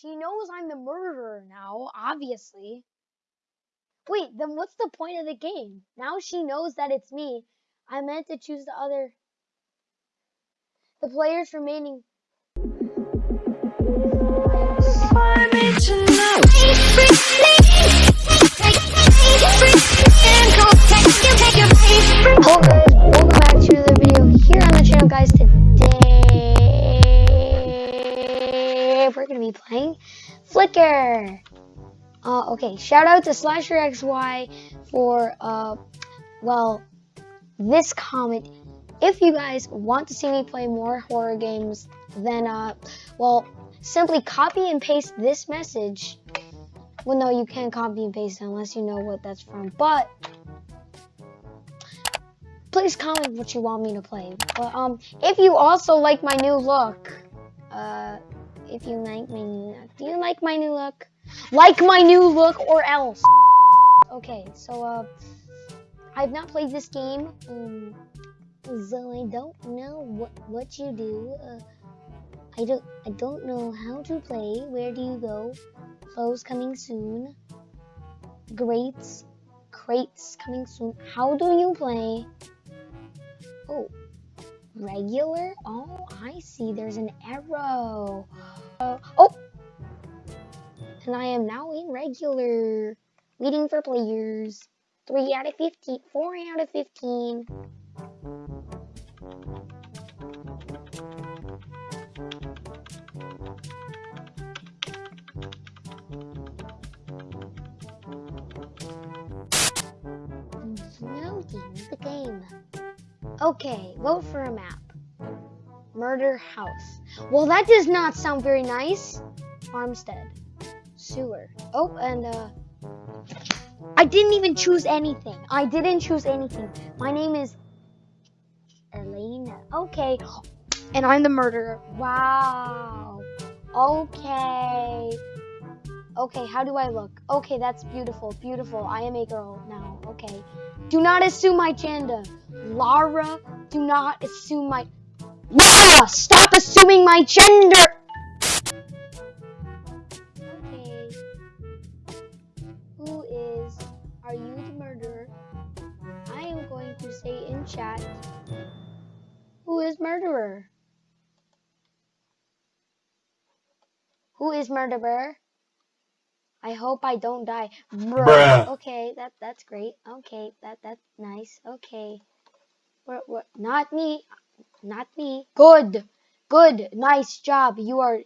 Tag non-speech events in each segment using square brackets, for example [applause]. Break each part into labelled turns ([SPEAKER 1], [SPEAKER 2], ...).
[SPEAKER 1] She knows I'm the murderer now, obviously. Wait, then what's the point of the game? Now she knows that it's me. I meant to choose the other. The players remaining. Guys, welcome back to another video here on the channel guys. Today we're gonna be playing Flicker. Uh, okay, shout out to Slasher XY for uh, well, this comment. If you guys want to see me play more horror games, then uh, well, simply copy and paste this message. Well, no, you can't copy and paste unless you know what that's from, but please comment what you want me to play. But um, if you also like my new look, uh, if you like my new look, do you like my new look? Like my new look or else. Okay, so uh, I've not played this game, um, so I don't know what what you do. Uh, I don't I don't know how to play. Where do you go? Clothes coming soon. Greats, crates coming soon. How do you play? Oh, regular? Oh, I see. There's an arrow. And I am now in regular. Waiting for players. 3 out of 15. 4 out of 15. Loading the game. Okay, vote for a map. Murder house. Well, that does not sound very nice. Farmstead. Sewer. Oh, and uh, I didn't even choose anything. I didn't choose anything. My name is Elena. Okay, and I'm the murderer. Wow. Okay. Okay, how do I look? Okay, that's beautiful, beautiful. I am a girl now. Okay. Do not assume my gender. Lara, do not assume my... Lara, stop assuming my gender! Chat... Who is murderer? Who is murderer? I hope I don't die. Bruh.
[SPEAKER 2] Bruh.
[SPEAKER 1] Okay, that that's great. Okay, that that's nice. Okay. What what not me. Not me. Good. Good. Nice job. You are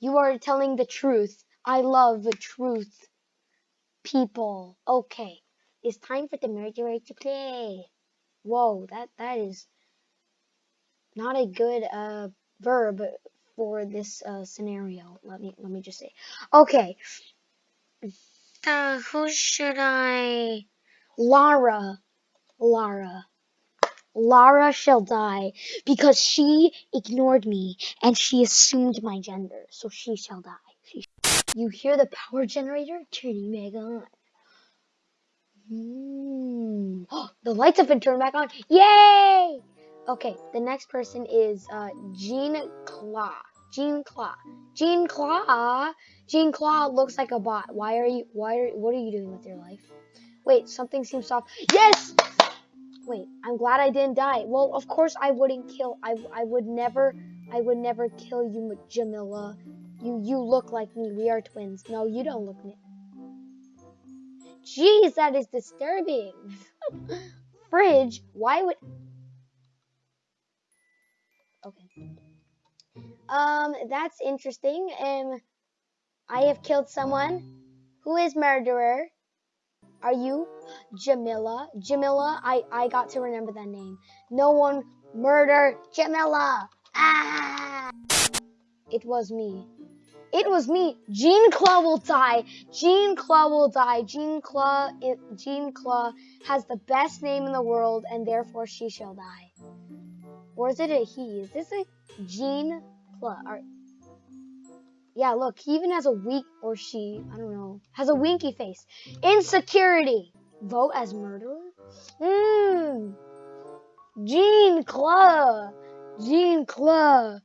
[SPEAKER 1] you are telling the truth. I love the truth. People. Okay. It's time for the murderer to play. Whoa, that that is not a good uh verb for this uh scenario. Let me let me just say. Okay. Uh, who should I? Lara. Lara. Lara shall die because she ignored me and she assumed my gender, so she shall die. She you hear the power generator turning back on. Hmm. [gasps] the lights have been turned back on. Yay! Okay, the next person is uh, Jean Claw. Jean Claw. Jean Claw. Jean Claw looks like a bot. Why are you? Why are? What are you doing with your life? Wait, something seems off. Yes. Wait, I'm glad I didn't die. Well, of course I wouldn't kill. I I would never. I would never kill you, Jamila. You you look like me. We are twins. No, you don't look. Jeez, that is disturbing. [laughs] Fridge. Why would? Okay. Um, that's interesting. Um, I have killed someone. Who is murderer? Are you Jamila? Jamila, I, I got to remember that name. No one murder Jamila. Ah! It was me. It was me. Jean Claw will die. Jean Claw will die. Jean Claw, Jean Claw has the best name in the world, and therefore she shall die. Or is it a he? Is this a Jean Claw? Or, yeah, look, he even has a weak, or she, I don't know, has a winky face. Insecurity. Vote as murderer? Mmm. Jean Claw. Jean Claw.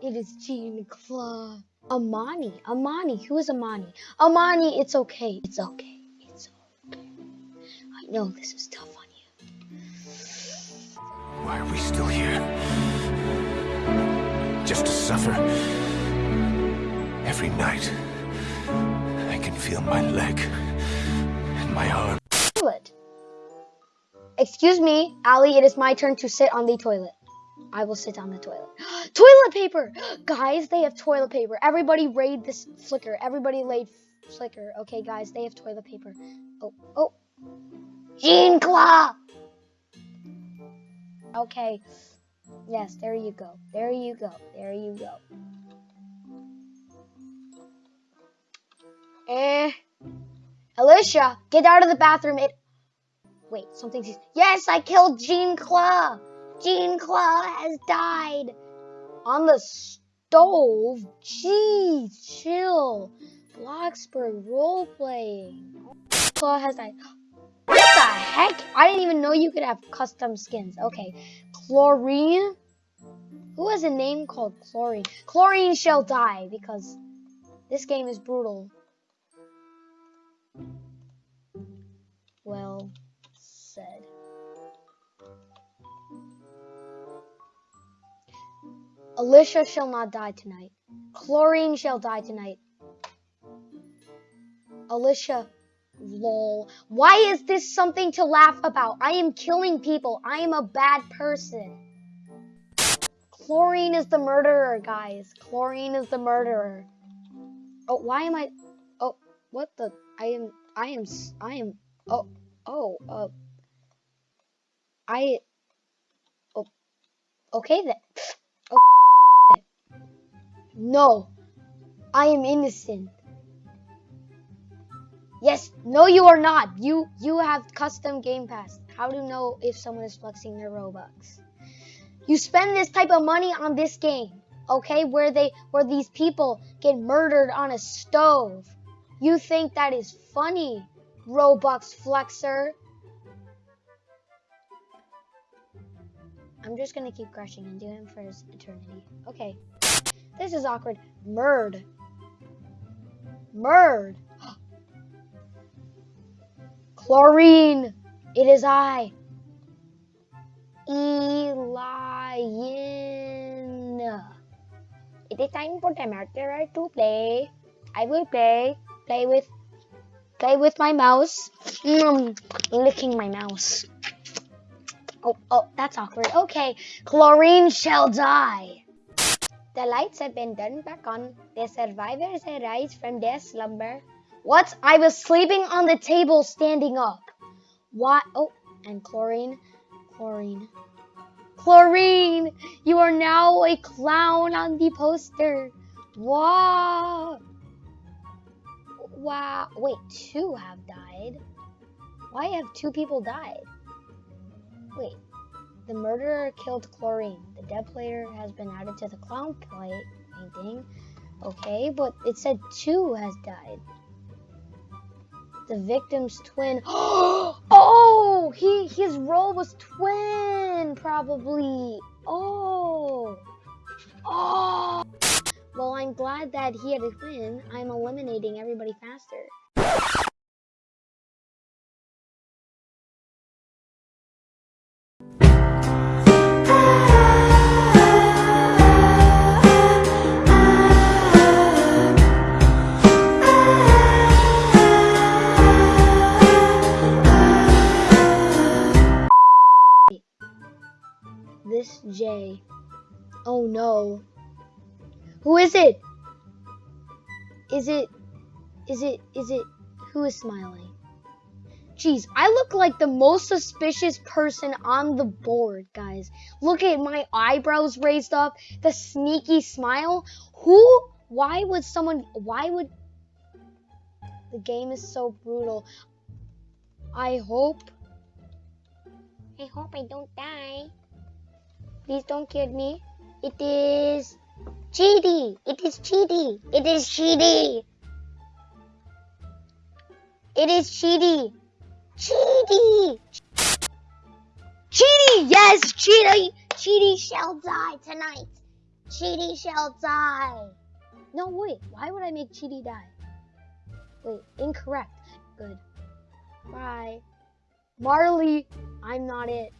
[SPEAKER 1] It is Jean Claw. Amani. Amani. Who is Amani? Amani, it's okay. It's okay. It's okay. I know this is tough on you.
[SPEAKER 2] Why are we still here? Just to suffer? Every night, I can feel my leg and my arm.
[SPEAKER 1] Toilet. Excuse me, Ali, it is my turn to sit on the toilet. I will sit on the toilet. [gasps] toilet paper! [gasps] Guys, they have toilet paper. Everybody raid this flicker. Everybody laid flicker. Okay, guys, they have toilet paper. Oh, oh. Jean Claw! Okay. Yes, there you go. There you go. There you go. Eh. Alicia, get out of the bathroom. It. Wait, something's. Yes, I killed Jean Claw. Jean Claw has died. On the stove? Jeez, chill. Bloxburg role playing. Claw has died. What the heck? I didn't even know you could have custom skins. Okay. Chlorine? Who has a name called Chlorine? Chlorine shall die because this game is brutal. Well said. Alicia shall not die tonight. Chlorine shall die tonight. Alicia, lol. Why is this something to laugh about? I am killing people. I am a bad person. Chlorine is the murderer, guys. Chlorine is the murderer. Oh, why am I? Oh, what the? I am. I am. I am. Oh. Oh. Uh. I. Oh. Okay then. No, I am innocent. Yes, no you are not. You you have custom Game Pass. How do you know if someone is flexing their Robux? You spend this type of money on this game, okay? Where they where these people get murdered on a stove. You think that is funny, Robux flexer? I'm just gonna keep crushing and do him for his eternity. Okay. This is awkward. Murd. Murd. [gasps] Chlorine. It is I. Elian. It is time for the murderer to play. I will play. Play with play with my mouse. Mm, licking my mouse. Oh, oh, that's awkward. Okay, chlorine shall die. The lights have been turned back on. The survivors arise from their slumber. What? I was sleeping on the table standing up. What? Oh, and chlorine. Chlorine. Chlorine! You are now a clown on the poster. Wow. Wow. Wait, two have died. Why have two people died? Wait, the murderer killed Chlorine. The dead player has been added to the clown plate painting. Okay, but it said two has died. The victim's twin. [gasps] oh, he his role was twin, probably. Oh, oh. Well, I'm glad that he had a twin. I'm eliminating everybody faster. J. Oh no. Who is it? Is it, is it, is it, who is smiling? Jeez, I look like the most suspicious person on the board, guys. Look at my eyebrows raised up, the sneaky smile. Who, why would someone, why would, the game is so brutal. I hope, I hope I don't die. Please don't kill me. It is Cheaty. It is Cheaty. It is Cheaty. It is Cheaty. Cheaty. Cheaty. Yes, Cheaty. Cheaty shall die tonight. Cheaty shall die. No, wait. Why would I make Chidi die? Wait, incorrect. Good. Bye. Marley, I'm not it.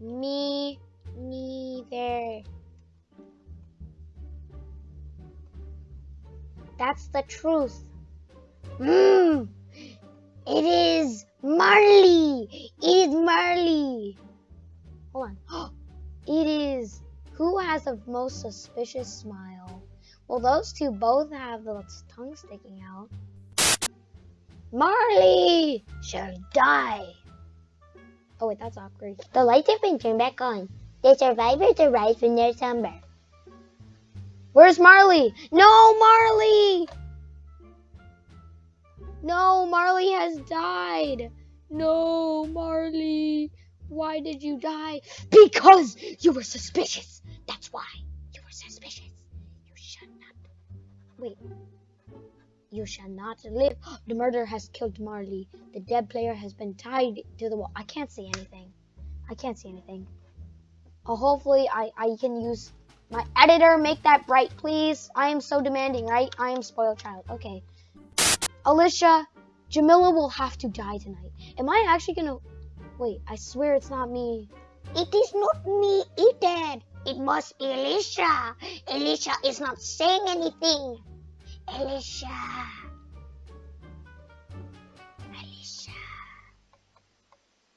[SPEAKER 1] Me neither. That's the truth. Mmm. It is Marley. It is Marley. Hold on. [gasps] It is. Who has the most suspicious smile? Well, those two both have the tongue sticking out. Marley shall die. Oh wait, that's awkward. The lights have been turned back on. The survivors arise from their slumber. Where's Marley? No, Marley! No, Marley has died. No, Marley. Why did you die? Because you were suspicious. That's why you were suspicious. You should not. Wait. You shall not live. [gasps] The murderer has killed Marley. The dead player has been tied to the wall. I can't see anything. I can't see anything. Uh, hopefully, I, I can use my editor. Make that bright, please. I am so demanding, right? I am spoiled child. Okay. Alicia, Jamila will have to die tonight. Am I actually gonna... Wait, I swear it's not me. It is not me, Ethan. It must be Alicia. Alicia is not saying anything. Alicia. Alicia.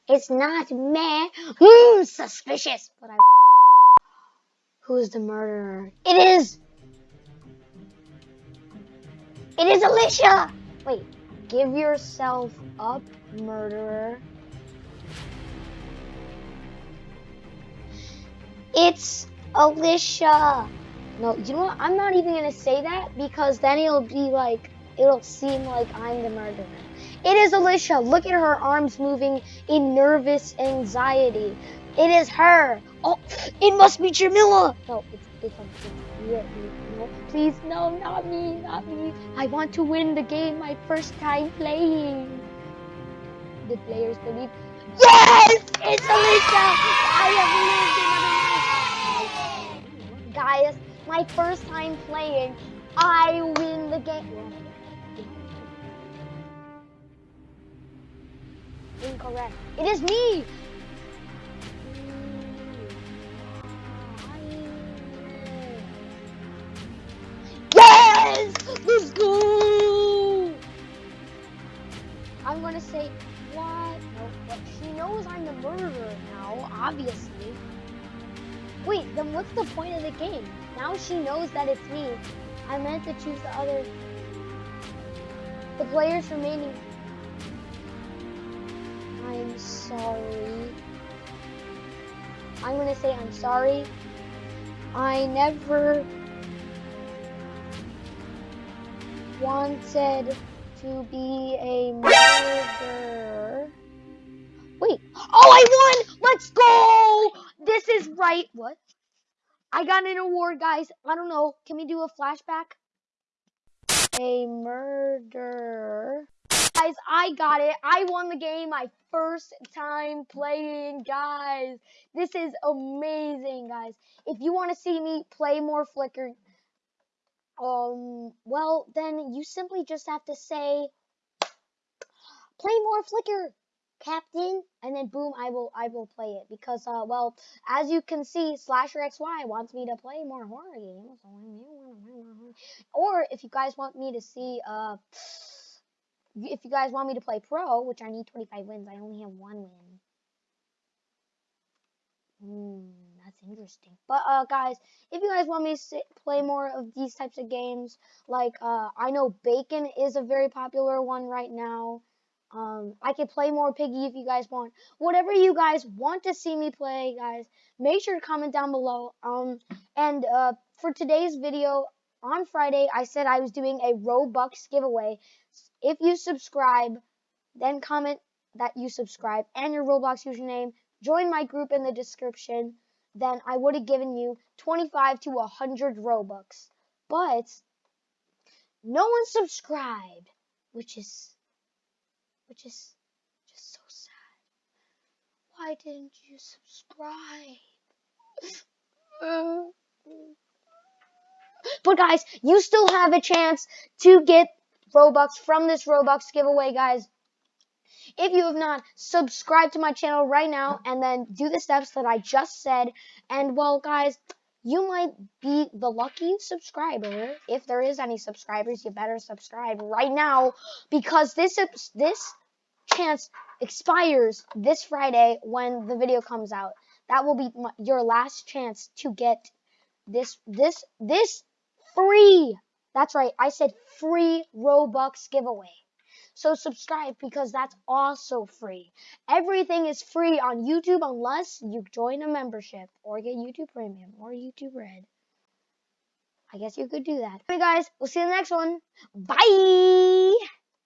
[SPEAKER 1] It's not me. Hmm, suspicious. But I. Who's the murderer? It is. It is Alicia. Wait. Give yourself up, murderer. It's Alicia. No, you know what? I'm not even gonna say that because then it'll be like, it'll seem like I'm the murderer. It is Alicia. Look at her arms moving in nervous anxiety. It is her. Oh, it must be Jamila. No, it's, it's, it's no, please, no, not me, not me. I want to win the game my first time playing. The players believe. Yes, it's Alicia. I have lived another life. Guys, my first time playing, I win the game. Incorrect. It is me! Yes! Let's go! I'm gonna say, what? No, what? She knows I'm the murderer now, obviously. Wait, then what's the point of the game? Now she knows that it's me. I meant to choose the other. The players remaining. I'm sorry. I'm gonna say I'm sorry. I never wanted to be a murderer. Wait. Oh, I won! Let's go! This is right. What? I got an award, guys. I don't know. Can we do a flashback? A murder. Guys, I got it. I won the game my first time playing, guys. This is amazing, guys. If you want to see me play more Flicker, um, well, then you simply just have to say, play more Flicker, Captain, and then boom, I will, I will play it because, uh, well, as you can see, Slasher XY wants me to play more horror games, or if you guys want me to see, uh, if you guys want me to play pro, which I need 25 wins, I only have one win. Hmm, that's interesting. But uh, guys, if you guys want me to sit, play more of these types of games, like uh, I know Bacon is a very popular one right now. Um, I can play more Piggy if you guys want. Whatever you guys want to see me play, guys, make sure to comment down below. Um, and uh, for today's video on Friday, I said I was doing a Robux giveaway. If you subscribe, then comment that you subscribe and your Roblox username join my group in the description, then I would have given you 25 to 100 Robux. But no one subscribed, which is which is just so sad. Why didn't you subscribe? But guys, you still have a chance to get Robux from this Robux giveaway, guys. If you have not, subscribe to my channel right now and then do the steps that I just said. And well, guys, you might be the lucky subscriber. If there is any subscribers, you better subscribe right now because this this chance expires this Friday when the video comes out. That will be my, your last chance to get this this this free. That's right. I said free Robux giveaway. So subscribe because that's also free. Everything is free on YouTube unless you join a membership or get YouTube Premium or YouTube Red. I guess you could do that. Anyway, guys, we'll see you in the next one. Bye!